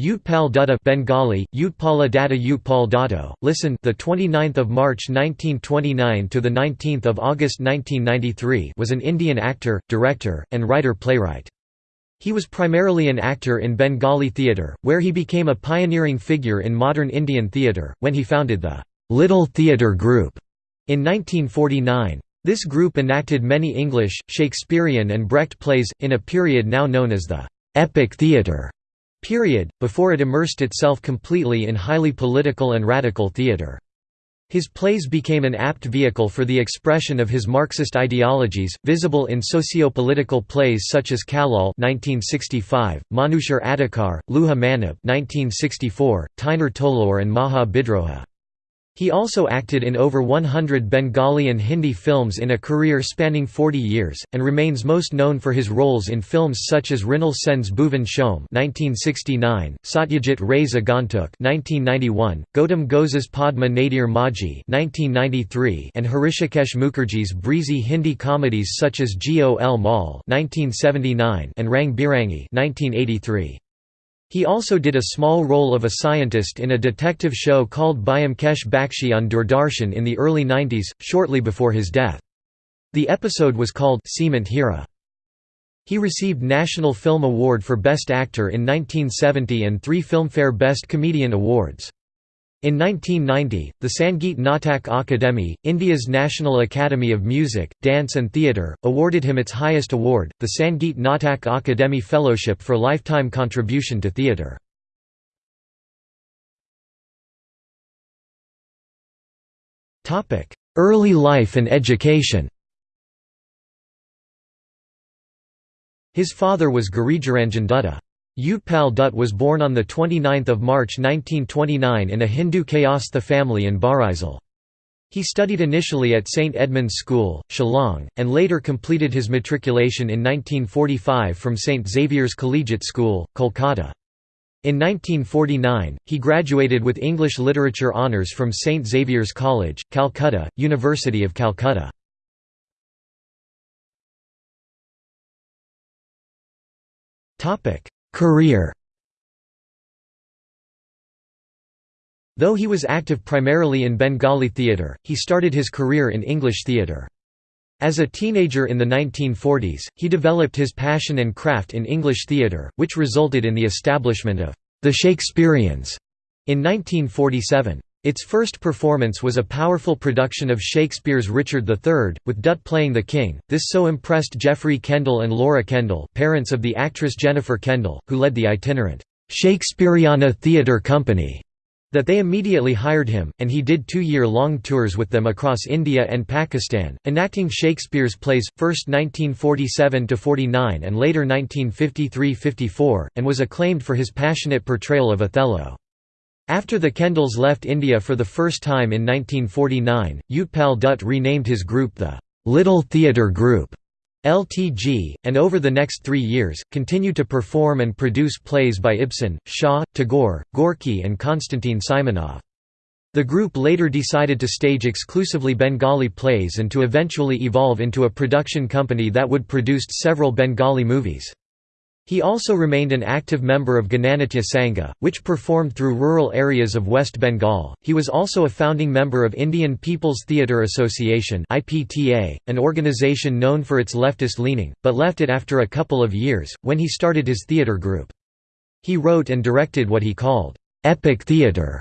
Utpal Dutta Bengali Utpala Datta Utpal Dato listen. The 29th of March 1929 to the 19th of August 1993 was an Indian actor director and writer playwright. He was primarily an actor in Bengali theatre where he became a pioneering figure in modern Indian theatre when he founded the Little Theatre Group in 1949 This group enacted many English Shakespearean and Brecht plays in a period now known as the epic theatre period, before it immersed itself completely in highly political and radical theatre. His plays became an apt vehicle for the expression of his Marxist ideologies, visible in socio-political plays such as (1965), Manushar Adhikar, Luha Manab (1964), Tainer Tolor, and Maha Bidroha. He also acted in over 100 Bengali and Hindi films in a career spanning 40 years, and remains most known for his roles in films such as Mrinal Sen's Bhuvan Shome (1969), Satyajit Ray's Agantuk (1991), Gautam Ghose's Padma Nadir (1993), and Hrishikesh Mukherjee's breezy Hindi comedies such as Gol (1979) and Rang Birangi (1983). He also did a small role of a scientist in a detective show called Byomkesh Bakshi on Doordarshan in the early 90s, shortly before his death. The episode was called Seemant Hira. He received National Film Award for Best Actor in 1970 and three Filmfare Best Comedian Awards. In 1990, the Sangeet Natak Akademi, India's National Academy of Music, Dance and Theatre, awarded him its highest award, the Sangeet Natak Akademi Fellowship for lifetime contribution to theatre. Early life and education His father was Girijaranjan Dutta. Utpal Dutt was born on 29 March 1929 in a Hindu Kayastha family in Barisal. He studied initially at St Edmund's School, Shillong, and later completed his matriculation in 1945 from St Xavier's Collegiate School, Kolkata. In 1949, he graduated with English Literature Honours from St Xavier's College, Calcutta, University of Calcutta. Career Though he was active primarily in Bengali theatre, he started his career in English theatre. As a teenager in the 1940s, he developed his passion and craft in English theatre, which resulted in the establishment of the Shakespeareans in 1947. Its first performance was a powerful production of Shakespeare's Richard III, with Dutt playing the king. This so impressed Geoffrey Kendall and Laura Kendall, parents of the actress Jennifer Kendall, who led the itinerant Shakespeareana Theatre Company, that they immediately hired him, and he did two-year-long tours with them across India and Pakistan, enacting Shakespeare's plays, first 1947–49 and later 1953–54, and was acclaimed for his passionate portrayal of Othello. After the Kendalls left India for the first time in 1949, Utpal Dutt renamed his group the Little Theatre Group LTG, and over the next three years, continued to perform and produce plays by Ibsen, Shaw, Tagore, Gorky and Konstantin Simonov. The group later decided to stage exclusively Bengali plays and to eventually evolve into a production company that would produce several Bengali movies. He also remained an active member of Gananatya Sangha, which performed through rural areas of West Bengal. He was also a founding member of Indian People's Theatre Association an organization known for its leftist leaning, but left it after a couple of years when he started his theatre group. He wrote and directed what he called epic theatre,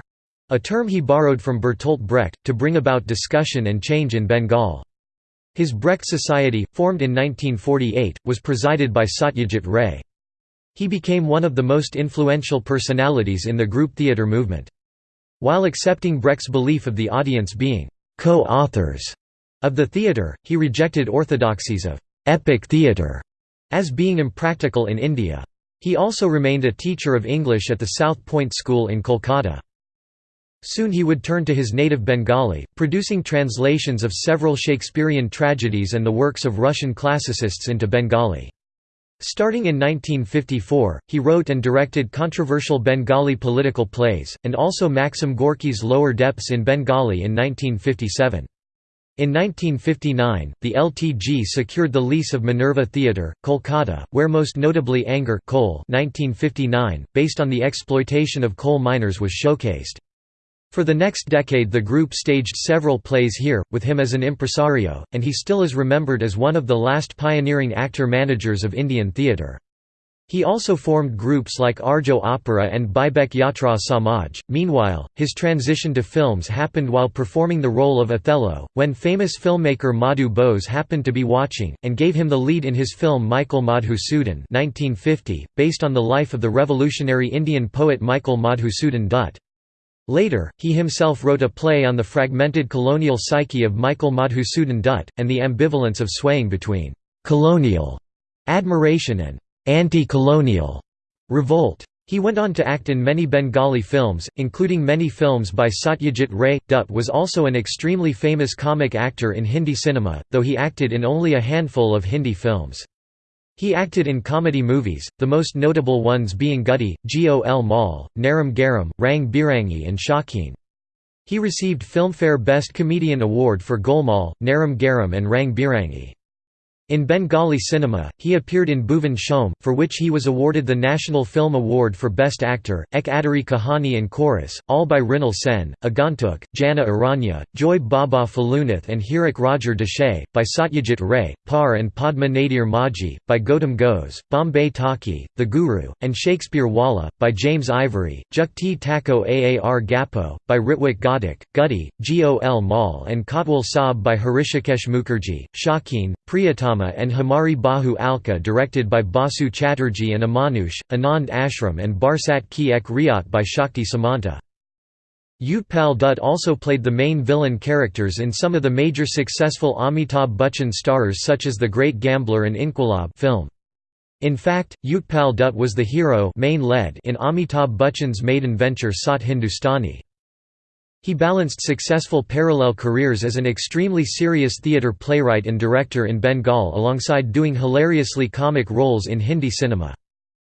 a term he borrowed from Bertolt Brecht to bring about discussion and change in Bengal. His Brecht Society, formed in 1948, was presided by Satyajit Ray. He became one of the most influential personalities in the group theatre movement. While accepting Brecht's belief of the audience being co-authors of the theatre, he rejected orthodoxies of epic theatre as being impractical in India. He also remained a teacher of English at the South Point School in Kolkata. Soon he would turn to his native Bengali, producing translations of several Shakespearean tragedies and the works of Russian classicists into Bengali. Starting in 1954, he wrote and directed controversial Bengali political plays, and also Maxim Gorky's Lower Depths in Bengali in 1957. In 1959, the LTG secured the lease of Minerva Theatre, Kolkata, where most notably Anger coal 1959, based on the exploitation of coal miners was showcased. For the next decade the group staged several plays here, with him as an impresario, and he still is remembered as one of the last pioneering actor-managers of Indian theatre. He also formed groups like Arjo Opera and Bibek Yatra Samaj. Meanwhile, his transition to films happened while performing the role of Othello, when famous filmmaker Madhu Bose happened to be watching, and gave him the lead in his film Michael Madhusudan 1950, based on the life of the revolutionary Indian poet Michael Madhusudan Dutt. Later, he himself wrote a play on the fragmented colonial psyche of Michael Madhusudan Dutt, and the ambivalence of swaying between «colonial» admiration and anti-colonial revolt. He went on to act in many Bengali films, including many films by Satyajit Ray. Dutt was also an extremely famous comic actor in Hindi cinema, though he acted in only a handful of Hindi films. He acted in comedy movies, the most notable ones being Guddi, Gol Maal, Naram Garam, Rang Birangi and Shauqeen. He received Filmfare Best Comedian Award for Golmaal, Naram Garam and Rang Birangi. In Bengali cinema, he appeared in Bhuvan Shome, for which he was awarded the National Film Award for Best Actor, Ek Adari Kahani and Chorus, all by Mrinal Sen, Agantuk, Jana Aranya, Joy Baba Felunath and Hirak Rajar Desai, by Satyajit Ray, Par and Padma Nadir Majhi, by Gautam Ghose, Bombay Talkie, The Guru, and Shakespeare Wallah, by James Ivory, Jukti Tako Aar Gapo, by Ritwik Ghatak, Guddi, Gol Maal and Kotwal Saab by Hrishikesh Mukherjee, Shauqeen, Priyatama and Hamari Bahu Alka directed by Basu Chatterjee and Amanush, Anand Ashram and Barsat Ki Ek Riyat by Shakti Samanta. Utpal Dutt also played the main villain characters in some of the major successful Amitabh Bachchan stars such as The Great Gambler and Inquilab film. In fact, Utpal Dutt was the hero main lead in Amitabh Bachchan's maiden venture Saat Hindustani. He balanced successful parallel careers as an extremely serious theatre playwright and director in Bengal alongside doing hilariously comic roles in Hindi cinema.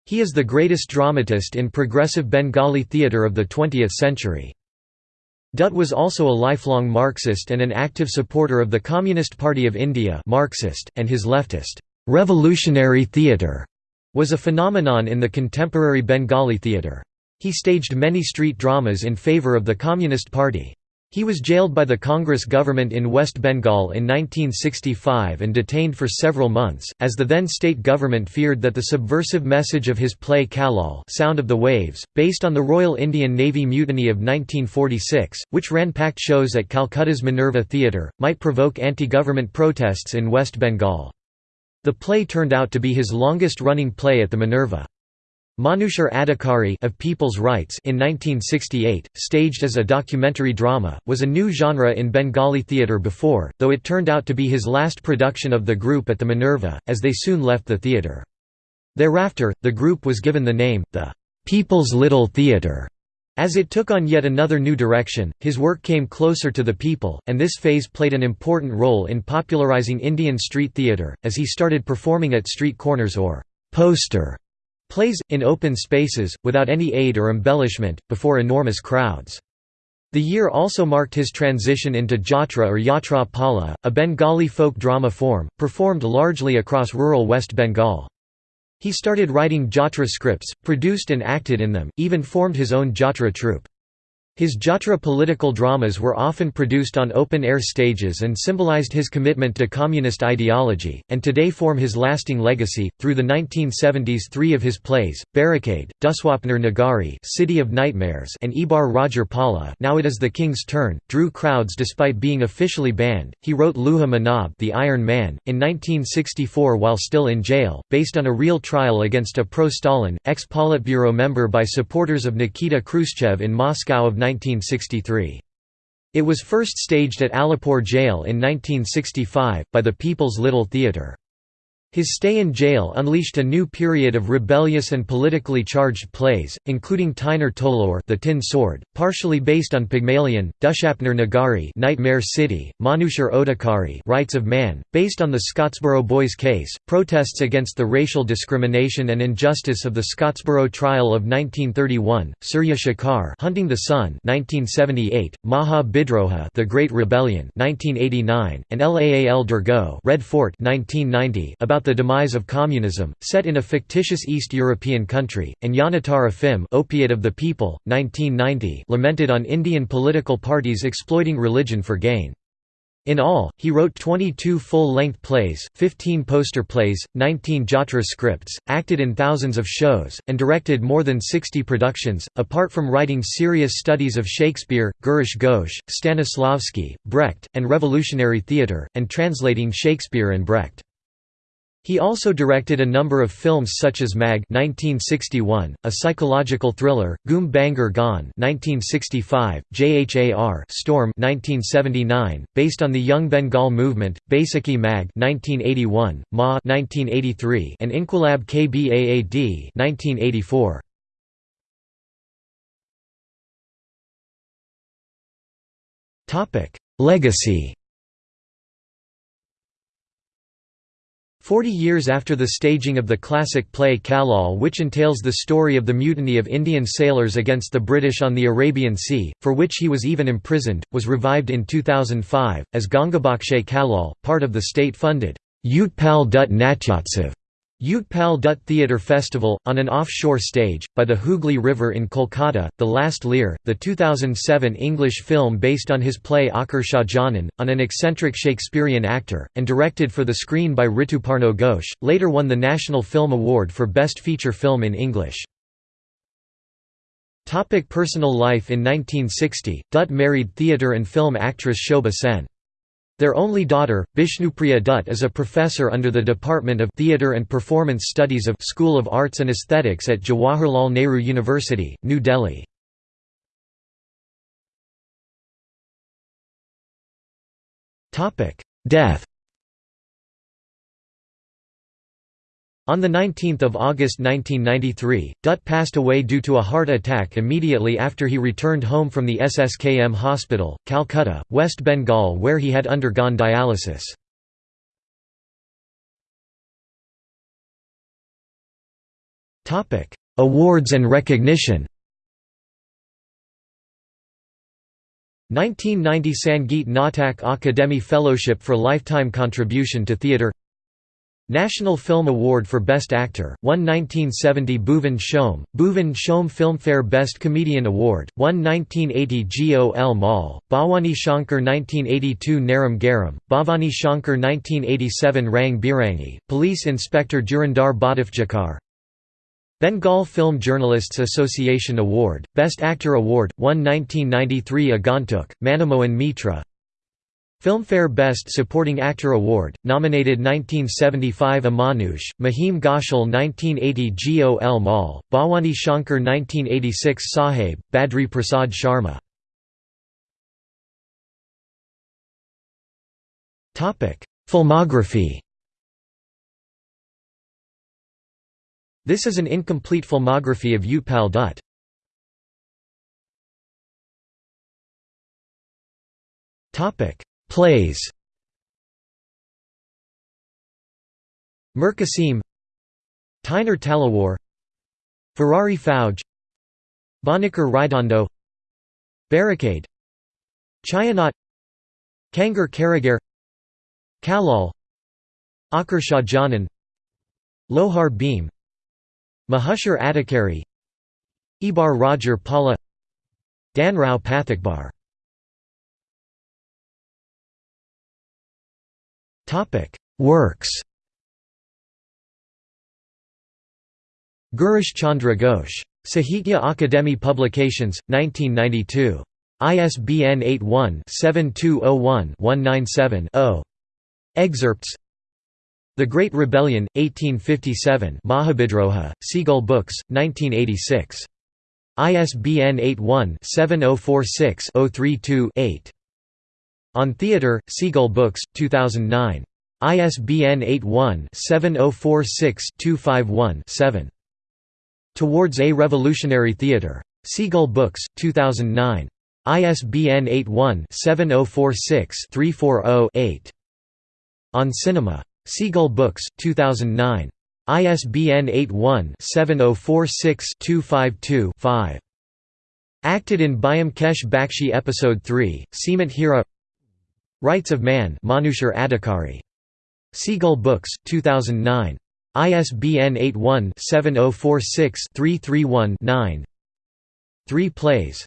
He is the greatest dramatist in progressive Bengali theatre of the 20th century. Dutt was also a lifelong Marxist and an active supporter of the Communist Party of India Marxist, and his leftist, "'revolutionary theatre' was a phenomenon in the contemporary Bengali theatre. He staged many street dramas in favor of the Communist Party. He was jailed by the Congress government in West Bengal in 1965 and detained for several months, as the then state government feared that the subversive message of his play Kallol Sound of the Waves, based on the Royal Indian Navy mutiny of 1946, which ran packed shows at Calcutta's Minerva Theatre, might provoke anti-government protests in West Bengal. The play turned out to be his longest-running play at the Minerva. Manushar Adhikari of People's Rights in 1968, staged as a documentary drama, was a new genre in Bengali theatre before, though it turned out to be his last production of the group at the Minerva, as they soon left the theatre. Thereafter, the group was given the name, the "'People's Little Theatre' As it took on yet another new direction, his work came closer to the people, and this phase played an important role in popularizing Indian street theatre, as he started performing at street corners or «poster» Plays, in open spaces, without any aid or embellishment, before enormous crowds. The year also marked his transition into Jatra or Yatra Pala, a Bengali folk drama form, performed largely across rural West Bengal. He started writing Jatra scripts, produced and acted in them, even formed his own Jatra troupe. His Jatra political dramas were often produced on open-air stages and symbolized his commitment to communist ideology, and today form his lasting legacy. Through the 1970s three of his plays, Barricade, Duswapner Nagari City of Nightmares and Ibar Rajar Pala Now It Is the King's Turn, drew crowds despite being officially banned. He wrote Luha Manab The Iron Man, in 1964 while still in jail, based on a real trial against a pro-Stalin, ex-Politburo member by supporters of Nikita Khrushchev in Moscow of 1963. It was first staged at Alipore Jail in 1965, by the People's Little Theatre. His stay in jail unleashed a new period of rebellious and politically charged plays, including Tyner Tolor The Tin Sword, partially based on Pygmalion, Dushapner Nagari Nightmare City, Manushar Odhikari Rights of Man, based on the Scottsboro Boys case, protests against the racial discrimination and injustice of the Scottsboro trial of 1931, Surya Shikar Hunting the Sun 1978, Maha Bidroha The Great Rebellion 1989, and Laal Durgo Red Fort 1990 about the demise of communism, set in a fictitious East European country, and Yanatara Phim Opiate of the People, 1990 lamented on Indian political parties exploiting religion for gain. In all, he wrote 22 full-length plays, 15 poster plays, 19 jatra scripts, acted in thousands of shows, and directed more than 60 productions. Apart from writing serious studies of Shakespeare, Girish Ghosh, Stanislavski, Brecht, and revolutionary theatre, and translating Shakespeare and Brecht. He also directed a number of films such as Mag 1961, a psychological thriller, Goom Bangar Gaan 1965, JHAR Storm 1979, based on the Young Bengal movement, Baisakhi Mag 1981, Ma 1983, and Inquilab Kbaad 1984. Topic: Legacy Forty years after the staging of the classic play Kallol which entails the story of the mutiny of Indian sailors against the British on the Arabian Sea, for which he was even imprisoned, was revived in 2005, as Gangabakshay Kallol, part of the state-funded Utpal Dutt Utpal Dutt Theatre Festival, on an offshore stage, by the Hooghly River in Kolkata, The Last Lear, the 2007 English film based on his play Akar Shahjahan, on an eccentric Shakespearean actor, and directed for the screen by Rituparno Ghosh, later won the National Film Award for Best Feature Film in English. Topic personal life In 1960, Dutt married theatre and film actress Shobha Sen. Their only daughter, Bishnupriya Dutt is a professor under the Department of Theatre and Performance Studies of School of Arts and Aesthetics at Jawaharlal Nehru University, New Delhi. Death On 19 August 1993, Dutt passed away due to a heart attack immediately after he returned home from the SSKM hospital, Calcutta, West Bengal where he had undergone dialysis. Awards and recognition 1990 Sangeet Natak Akademi Fellowship for Lifetime Contribution to Theatre National Film Award for Best Actor, won 1970 Bhuvan Shome, Bhuvan Shome Filmfare Best Comedian Award, won 1980 Gol Mal, Bhawani Shankar 1982 Naram Garam, Bhavani Shankar 1987 Rang Birangi, Police Inspector Durandar Badafjakar Bengal Film Journalists Association Award, Best Actor Award, won 1993 Agantuk, Manamohan Mitra Filmfare Best Supporting Actor Award, nominated 1975 Amanush, Mahim Ghoshal 1980 Gol Mal, Bhawani Shankar 1986 Sahib, Badri Prasad Sharma Filmography This is an incomplete filmography of Utpal Dutt. Topic Plays. Murkasim Tyner Talawar Ferrari Fauj Banekar Ridondo. Barricade. Chayanat Kangar Karagar Kallol Akar Shahjahan Lohar Bheem Manushar Adhikari. Ibar Rajar Pala Danrao Pathakbar Works Girish Chandra Ghosh. Sahitya Akademi Publications, 1992. ISBN 81-7201-197-0. Excerpts The Great Rebellion, 1857 Mahabidroha, Seagull Books, 1986. ISBN 81-7046-032-8. On Theatre, Seagull Books, 2009. ISBN 81-7046-251-7. Towards a Revolutionary Theatre. Seagull Books, 2009. ISBN 81-7046-340-8. On Cinema. Seagull Books, 2009. ISBN 81-7046-252-5. Acted in Byomkesh Bakshi Episode 3, Seemant Hira Rights of Man Manushar Adhikari. Seagull Books, 2009. ISBN 81-7046-331-9 Three Plays.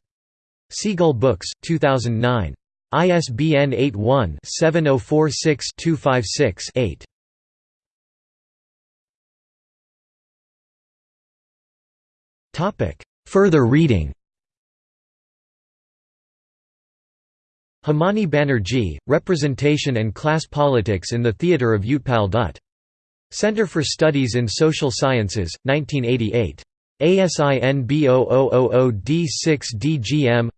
Seagull Books, 2009. ISBN 81-7046-256-8 Further reading Himani Banerjee, Representation and Class Politics in the Theatre of Utpal Dutt. Center for Studies in Social Sciences, 1988. ASIN B0000D6DGM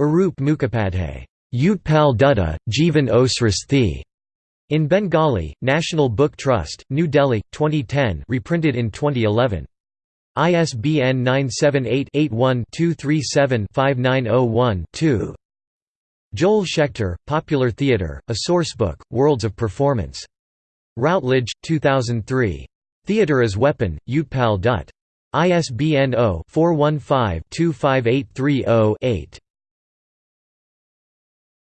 Arup Mukhopadhyay, Utpal Dutta, Jivan Osras Thi. In Bengali, National Book Trust, New Delhi, 2010 reprinted in 2011. ISBN 978-81-237-5901-2. Joel Schechter, Popular Theatre, A Sourcebook, Worlds of Performance. Routledge, 2003. Theatre as Weapon, Utpal Dutt. ISBN 0-415-25830-8.